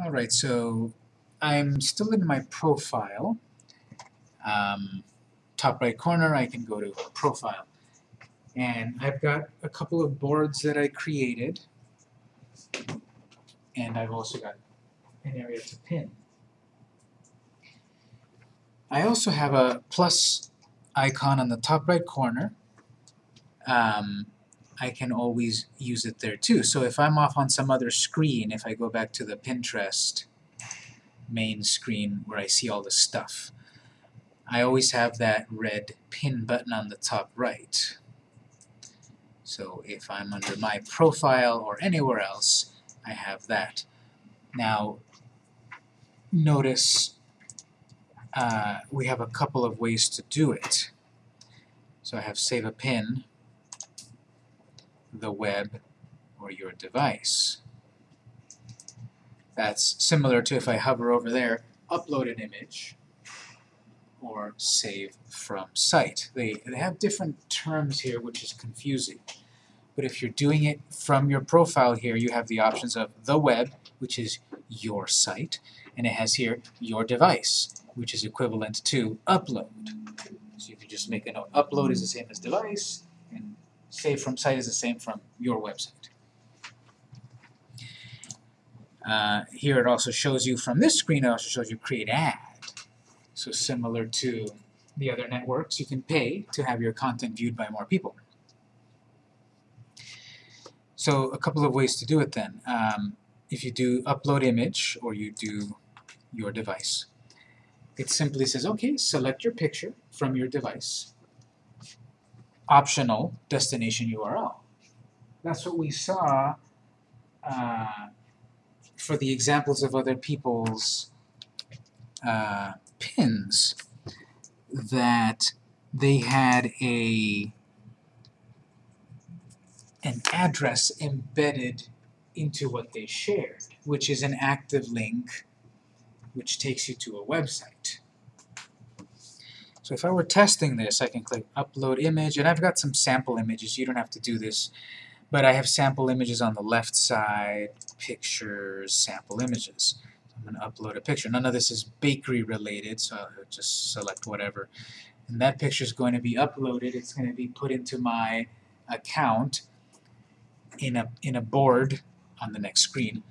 Alright, so I'm still in my profile. Um, top right corner, I can go to Profile. And I've got a couple of boards that I created. And I've also got an area to pin. I also have a plus icon on the top right corner. Um, I can always use it there too. So if I'm off on some other screen, if I go back to the Pinterest main screen where I see all the stuff, I always have that red pin button on the top right. So if I'm under my profile or anywhere else, I have that. Now, notice uh, we have a couple of ways to do it. So I have save a pin, the web, or your device. That's similar to if I hover over there, upload an image, or save from site. They, they have different terms here which is confusing. But if you're doing it from your profile here, you have the options of the web, which is your site, and it has here your device, which is equivalent to upload. So you can just make a note. Upload is the same as device, save from site is the same from your website. Uh, here it also shows you from this screen, it also shows you create ad. So similar to the other networks, you can pay to have your content viewed by more people. So a couple of ways to do it then. Um, if you do upload image or you do your device, it simply says, okay, select your picture from your device, optional destination URL. That's what we saw uh, for the examples of other people's uh, pins that they had a an address embedded into what they shared, which is an active link which takes you to a website. So if I were testing this, I can click Upload Image, and I've got some sample images. You don't have to do this, but I have sample images on the left side, Pictures, Sample Images. I'm going to upload a picture. None of this is bakery related, so I'll just select whatever. And that picture is going to be uploaded. It's going to be put into my account in a, in a board on the next screen.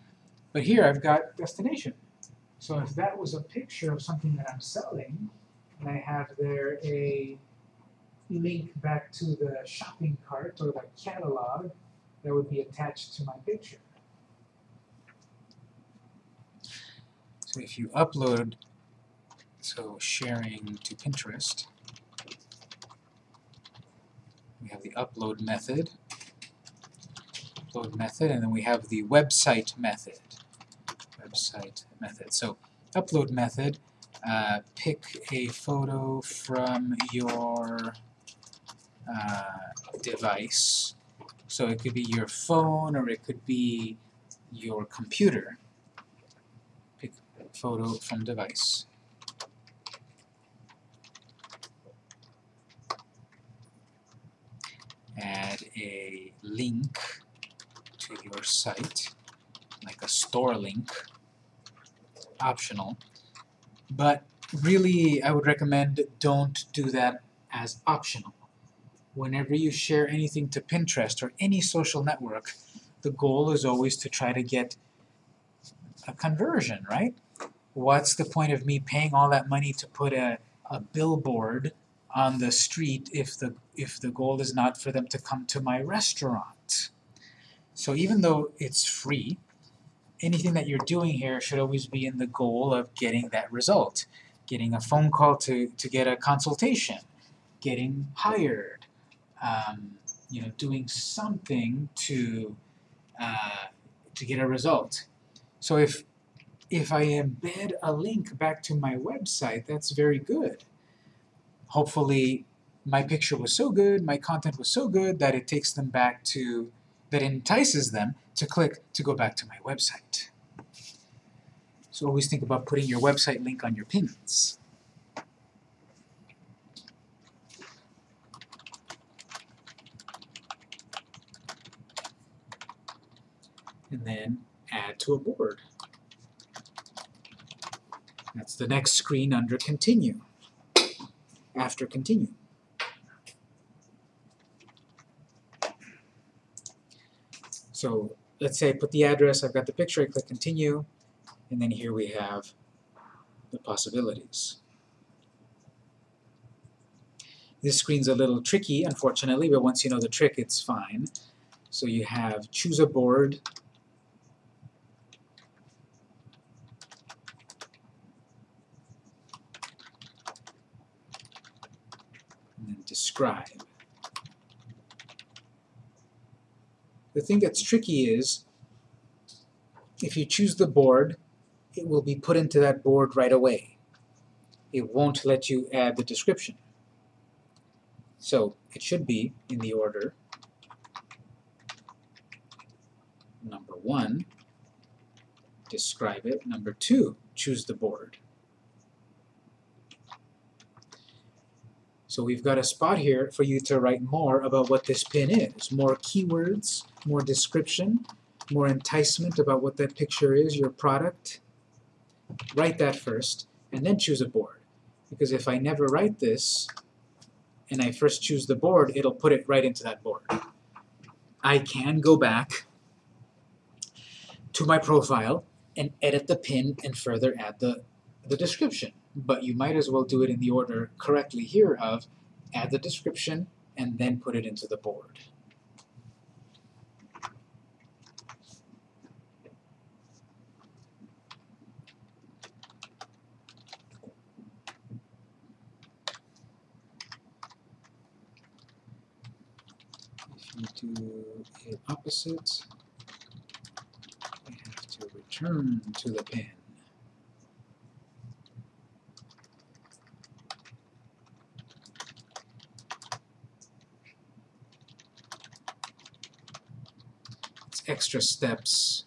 But here I've got destination. So if that was a picture of something that I'm selling, and I have there a link back to the shopping cart or the catalog that would be attached to my picture. So if you upload, so sharing to Pinterest, we have the upload method, upload method, and then we have the website method. Website method. So upload method, uh, pick a photo from your uh, device. So it could be your phone or it could be your computer. Pick photo from device. Add a link to your site, like a store link, optional. But really, I would recommend don't do that as optional. Whenever you share anything to Pinterest or any social network, the goal is always to try to get a conversion, right? What's the point of me paying all that money to put a, a billboard on the street if the, if the goal is not for them to come to my restaurant? So even though it's free, anything that you're doing here should always be in the goal of getting that result. Getting a phone call to, to get a consultation, getting hired, um, you know, doing something to, uh, to get a result. So if, if I embed a link back to my website, that's very good. Hopefully my picture was so good, my content was so good that it takes them back to, that entices them to click to go back to my website. So always think about putting your website link on your pins. And then add to a board. That's the next screen under continue, after continue. So let's say I put the address, I've got the picture, I click continue, and then here we have the possibilities. This screen's a little tricky, unfortunately, but once you know the trick, it's fine. So you have choose a board, and then describe. The thing that's tricky is, if you choose the board, it will be put into that board right away. It won't let you add the description. So it should be in the order number one, describe it. Number two, choose the board. So we've got a spot here for you to write more about what this pin is. More keywords, more description, more enticement about what that picture is, your product. Write that first, and then choose a board. Because if I never write this, and I first choose the board, it'll put it right into that board. I can go back to my profile and edit the pin and further add the, the description. But you might as well do it in the order correctly here of add the description and then put it into the board. If you do it opposite, we have to return to the pin. It's extra steps.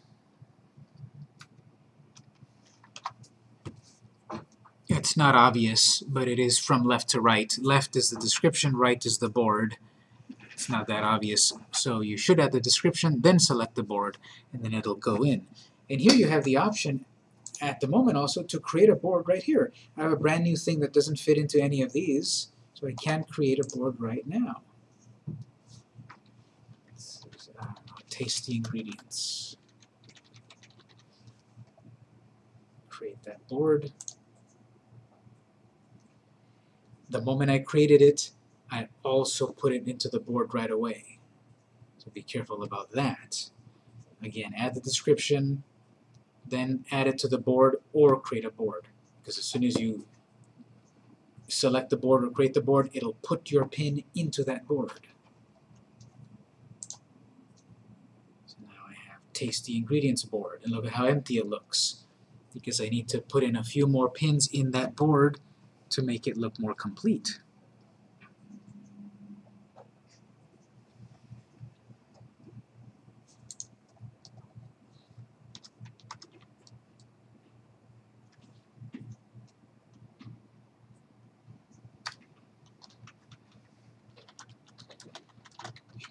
It's not obvious, but it is from left to right. Left is the description, right is the board. It's not that obvious, so you should add the description, then select the board, and then it'll go in. And here you have the option at the moment also to create a board right here. I have a brand new thing that doesn't fit into any of these, so I can create a board right now. Uh, tasty ingredients. Create that board. The moment I created it, I also put it into the board right away. So be careful about that. Again, add the description, then add it to the board or create a board. Because as soon as you select the board or create the board, it'll put your pin into that board. So now Have tasty ingredients board, and look at how empty it looks. Because I need to put in a few more pins in that board to make it look more complete.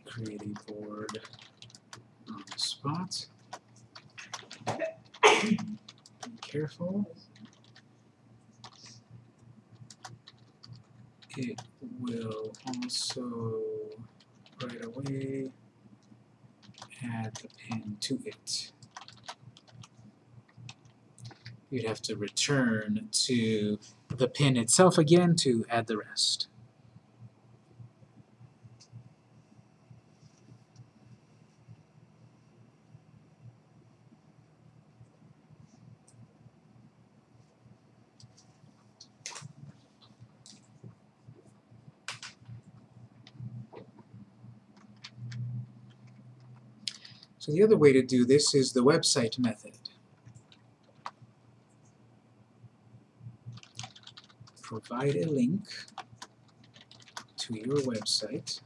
create a board Be careful. It will also right away add the pin to it. You'd have to return to the pin itself again to add the rest. So the other way to do this is the website method. Provide a link to your website.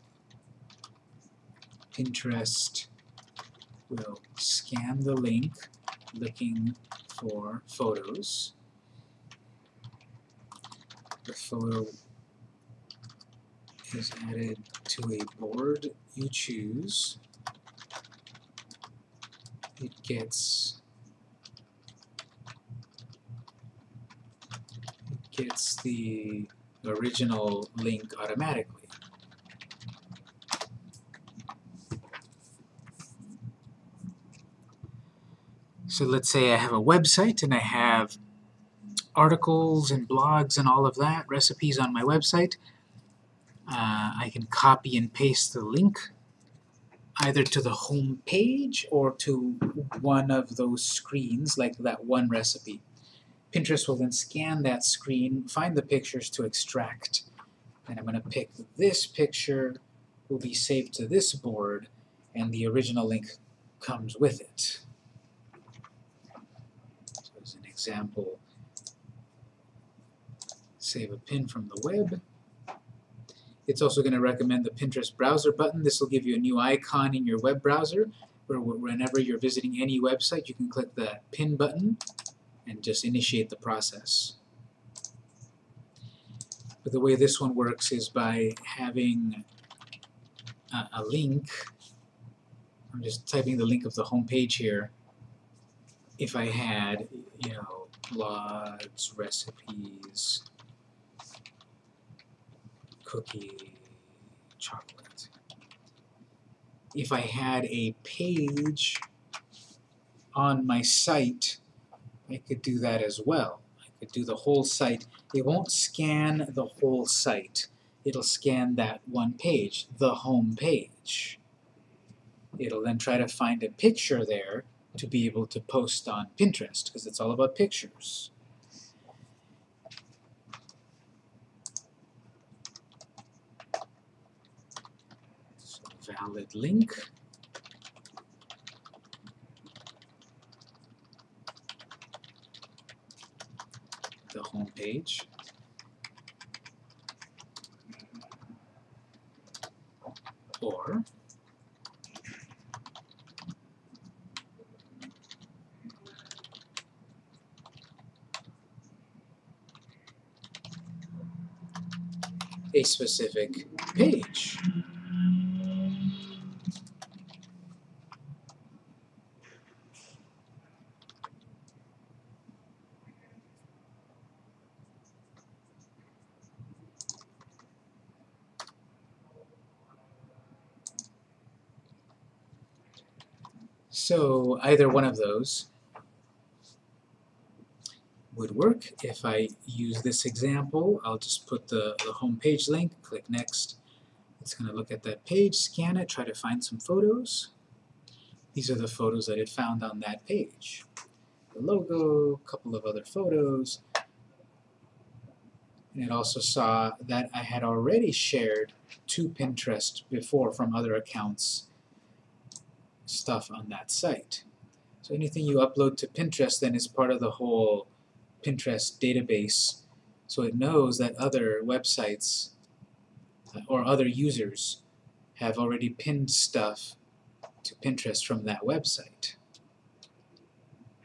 Pinterest will scan the link looking for photos. The photo is added to a board you choose it gets it gets the original link automatically. So let's say I have a website and I have articles and blogs and all of that, recipes on my website. Uh, I can copy and paste the link either to the home page or to one of those screens, like that one recipe. Pinterest will then scan that screen, find the pictures to extract. And I'm going to pick this picture, will be saved to this board, and the original link comes with it. So as an example, save a pin from the web. It's also going to recommend the Pinterest browser button. This will give you a new icon in your web browser where whenever you're visiting any website you can click the pin button and just initiate the process. But the way this one works is by having a, a link. I'm just typing the link of the home page here. If I had, you know, blogs, recipes, cookie, chocolate. If I had a page on my site, I could do that as well. I could do the whole site. It won't scan the whole site. It'll scan that one page, the home page. It'll then try to find a picture there to be able to post on Pinterest, because it's all about pictures. Valid link. The home page. Or a specific page. So either one of those would work. If I use this example, I'll just put the, the home page link, click Next. It's going to look at that page, scan it, try to find some photos. These are the photos that it found on that page. The logo, a couple of other photos. And it also saw that I had already shared to Pinterest before from other accounts stuff on that site. So anything you upload to Pinterest then is part of the whole Pinterest database, so it knows that other websites uh, or other users have already pinned stuff to Pinterest from that website.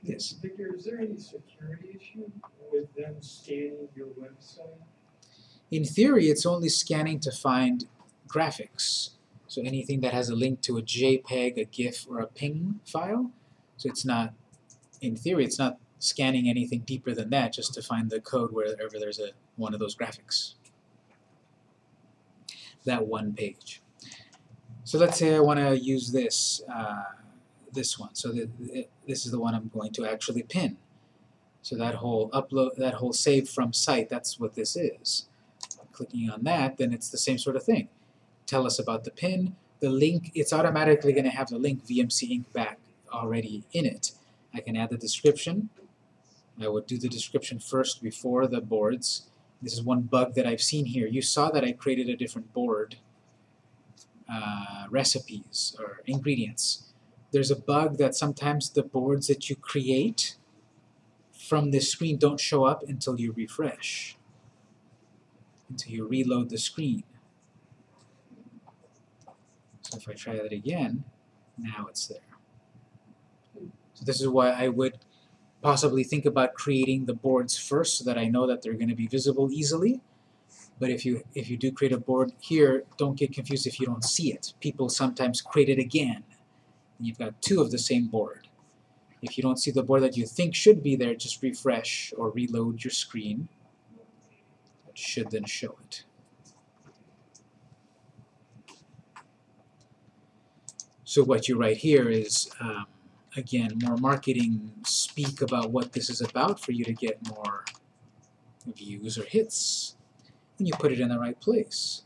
Yes? Victor, is there any security issue with them scanning your website? In theory, it's only scanning to find graphics. So anything that has a link to a JPEG, a GIF, or a PNG file. So it's not, in theory, it's not scanning anything deeper than that just to find the code wherever there's a one of those graphics. That one page. So let's say I want to use this, uh, this one. So the, the, this is the one I'm going to actually pin. So that whole upload, that whole save from site, that's what this is. Clicking on that, then it's the same sort of thing tell us about the pin. The link, it's automatically going to have the link VMC Inc. back already in it. I can add the description. I would do the description first before the boards. This is one bug that I've seen here. You saw that I created a different board, uh, recipes or ingredients. There's a bug that sometimes the boards that you create from this screen don't show up until you refresh, until you reload the screen. So if I try that again, now it's there. So this is why I would possibly think about creating the boards first so that I know that they're going to be visible easily. But if you if you do create a board here, don't get confused if you don't see it. People sometimes create it again. And you've got two of the same board. If you don't see the board that you think should be there, just refresh or reload your screen It should then show it. So what you write here is, um, again, more marketing speak about what this is about for you to get more views or hits. And you put it in the right place.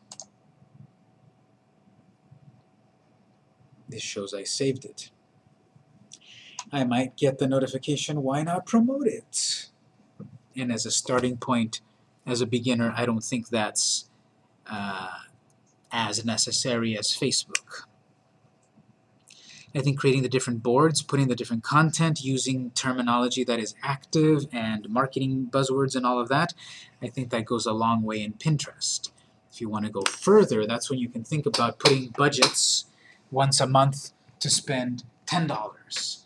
This shows I saved it. I might get the notification, why not promote it? And as a starting point, as a beginner, I don't think that's uh, as necessary as Facebook. I think creating the different boards, putting the different content, using terminology that is active and marketing buzzwords and all of that, I think that goes a long way in Pinterest. If you want to go further, that's when you can think about putting budgets once a month to spend $10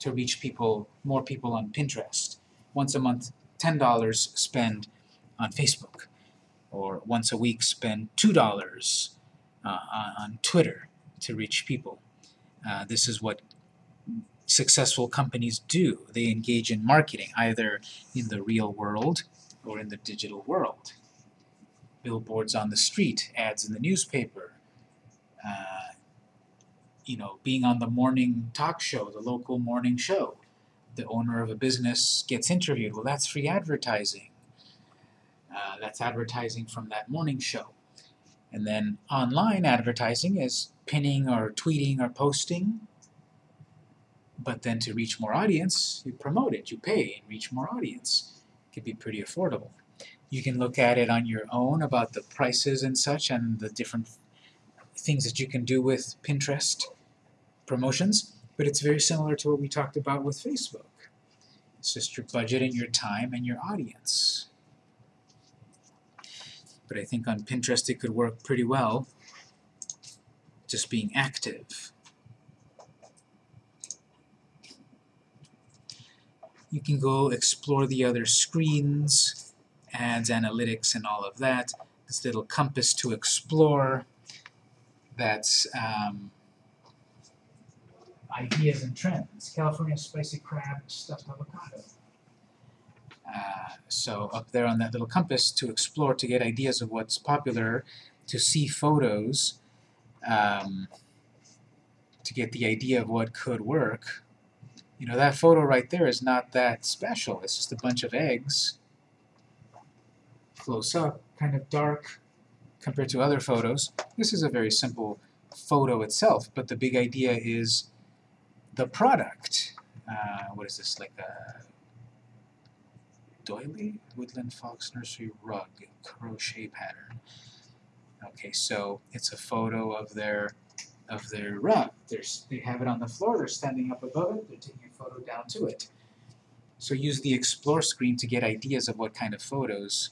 to reach people, more people on Pinterest. Once a month, $10 spend on Facebook. Or once a week, spend $2 uh, on Twitter to reach people. Uh, this is what successful companies do. They engage in marketing, either in the real world or in the digital world. Billboards on the street, ads in the newspaper, uh, you know, being on the morning talk show, the local morning show. The owner of a business gets interviewed. Well, that's free advertising. Uh, that's advertising from that morning show. And then online advertising is pinning or tweeting or posting. But then to reach more audience, you promote it, you pay and reach more audience. It can be pretty affordable. You can look at it on your own about the prices and such and the different things that you can do with Pinterest promotions, but it's very similar to what we talked about with Facebook. It's just your budget and your time and your audience. But I think on Pinterest it could work pretty well just being active. You can go explore the other screens, ads, analytics, and all of that. This little compass to explore. That's um, ideas and trends. California spicy crab stuffed avocado. Uh, so up there on that little compass to explore, to get ideas of what's popular, to see photos, um, to get the idea of what could work. You know, that photo right there is not that special. It's just a bunch of eggs, close up, kind of dark compared to other photos. This is a very simple photo itself, but the big idea is the product. Uh, what is this, like a doily? Woodland Fox Nursery Rug, crochet pattern. Okay, so it's a photo of their of their rug. There's, they have it on the floor, they're standing up above it, they're taking a photo down to it. So use the Explore screen to get ideas of what kind of photos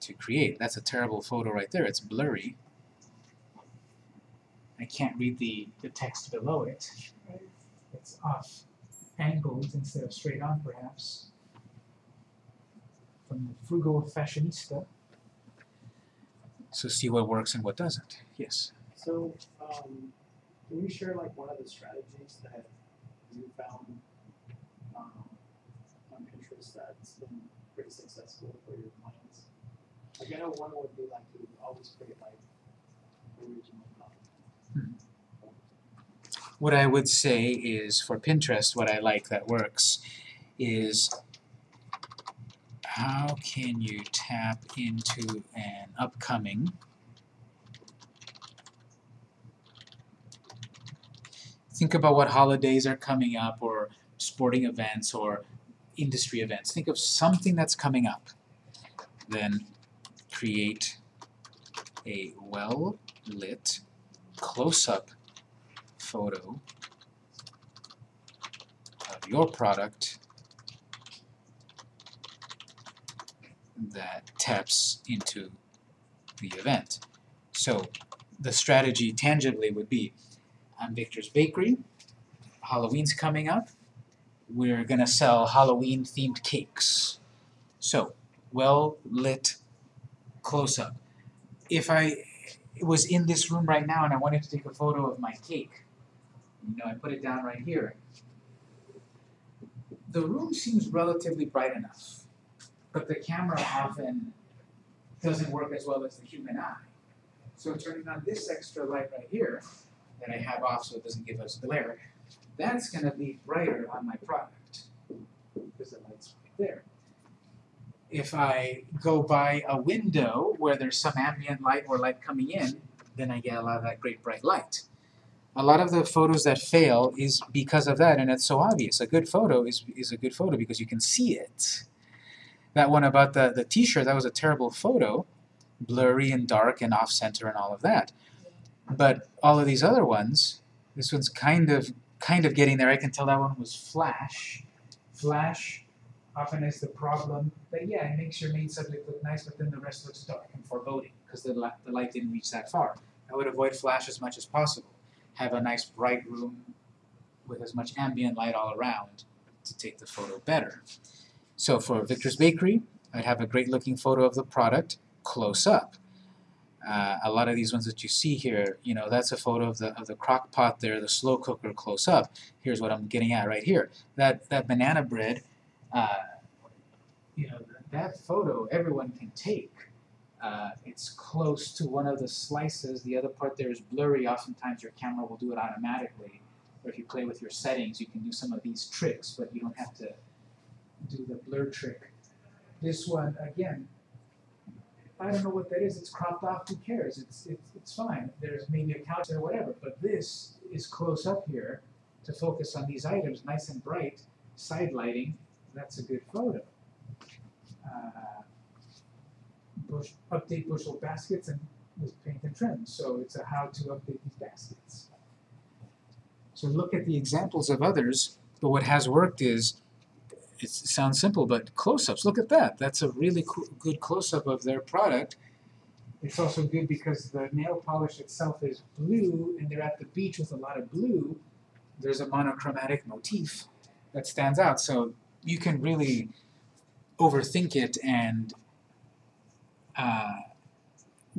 to create. That's a terrible photo right there, it's blurry. I can't read the, the text below it. It's off angled instead of straight on perhaps. From the frugal fashionista. So see what works and what doesn't. Yes. So, um, can you share like one of the strategies that you found um, on Pinterest that's been pretty successful for your clients? Like I know one would be like to always create like original content. What I would say is for Pinterest, what I like that works is how can you tap into an upcoming think about what holidays are coming up or sporting events or industry events. Think of something that's coming up. Then create a well-lit close-up photo of your product that taps into the event. So the strategy tangibly would be, I'm Victor's Bakery, Halloween's coming up, we're going to sell Halloween themed cakes. So, well lit close-up. If I was in this room right now and I wanted to take a photo of my cake, you know, I put it down right here. The room seems relatively bright enough but the camera often doesn't work as well as the human eye. So turning on this extra light right here, that I have off so it doesn't give us glare, that's gonna be brighter on my product, because the light's right there. If I go by a window where there's some ambient light or light coming in, then I get a lot of that great bright light. A lot of the photos that fail is because of that, and it's so obvious. A good photo is, is a good photo because you can see it. That one about the, the t-shirt, that was a terrible photo, blurry and dark and off-center and all of that. But all of these other ones, this one's kind of kind of getting there. I can tell that one was flash. Flash often is the problem that yeah, it makes your main subject look nice, but then the rest looks dark and foreboding because the, the light didn't reach that far. I would avoid flash as much as possible. Have a nice bright room with as much ambient light all around to take the photo better. So for Victor's Bakery, I'd have a great looking photo of the product close up. Uh, a lot of these ones that you see here, you know, that's a photo of the of the crock pot there, the slow cooker close up. Here's what I'm getting at right here. That that banana bread, uh, you know, that photo everyone can take. Uh, it's close to one of the slices. The other part there is blurry. Oftentimes your camera will do it automatically. Or if you play with your settings, you can do some of these tricks, but you don't have to do the blur trick. This one, again, I don't know what that is. It's cropped off. Who cares? It's it's it's fine. There's maybe a couch there, whatever. But this is close up here to focus on these items, nice and bright, side lighting. That's a good photo. Uh, bush, update bushel baskets and with paint and trim. So it's a how to update these baskets. So look at the examples of others. But what has worked is it sounds simple, but close-ups. Look at that. That's a really good close-up of their product. It's also good because the nail polish itself is blue, and they're at the beach with a lot of blue. There's a monochromatic motif that stands out. So you can really overthink it and uh,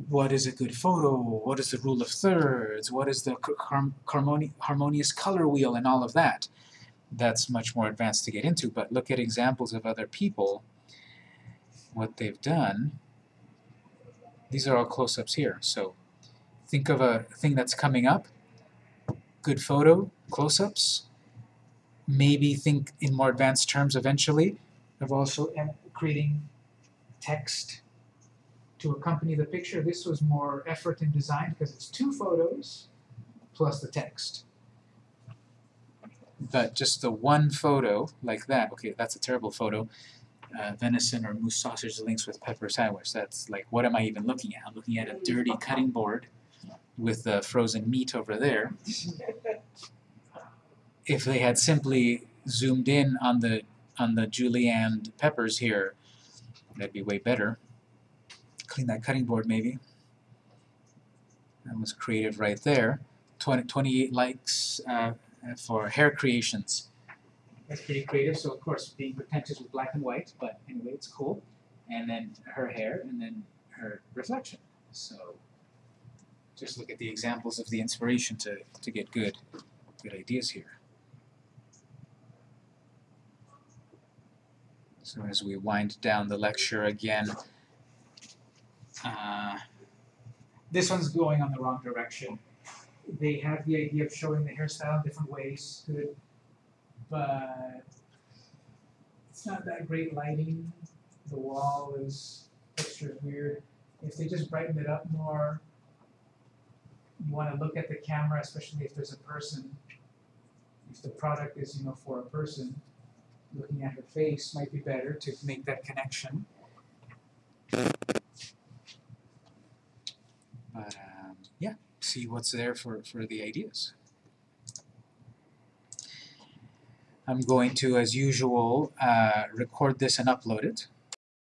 what is a good photo? What is the rule of thirds? What is the harmoni- harmonious color wheel and all of that? That's much more advanced to get into, but look at examples of other people, what they've done. These are all close-ups here, so think of a thing that's coming up, good photo, close-ups, maybe think in more advanced terms eventually of also creating text to accompany the picture. This was more effort in design because it's two photos plus the text but just the one photo like that, okay, that's a terrible photo. Uh, venison or moose sausage links with pepper sandwich. That's like, what am I even looking at? I'm looking at a dirty cutting board with the frozen meat over there. If they had simply zoomed in on the on the julienne peppers here, that'd be way better. Clean that cutting board maybe. That was creative right there. 20, 28 likes. Uh, for hair creations. That's pretty creative, so of course being pretentious with black and white, but anyway, it's cool. And then her hair, and then her reflection. So just look at the examples of the inspiration to, to get good, good ideas here. So as we wind down the lecture again, uh, this one's going on the wrong direction they have the idea of showing the hairstyle in different ways, good, but it's not that great lighting. The wall is is weird. If they just brighten it up more, you want to look at the camera, especially if there's a person. If the product is, you know, for a person, looking at her face might be better to make that connection. But um, yeah see what's there for, for the ideas. I'm going to, as usual, uh, record this and upload it.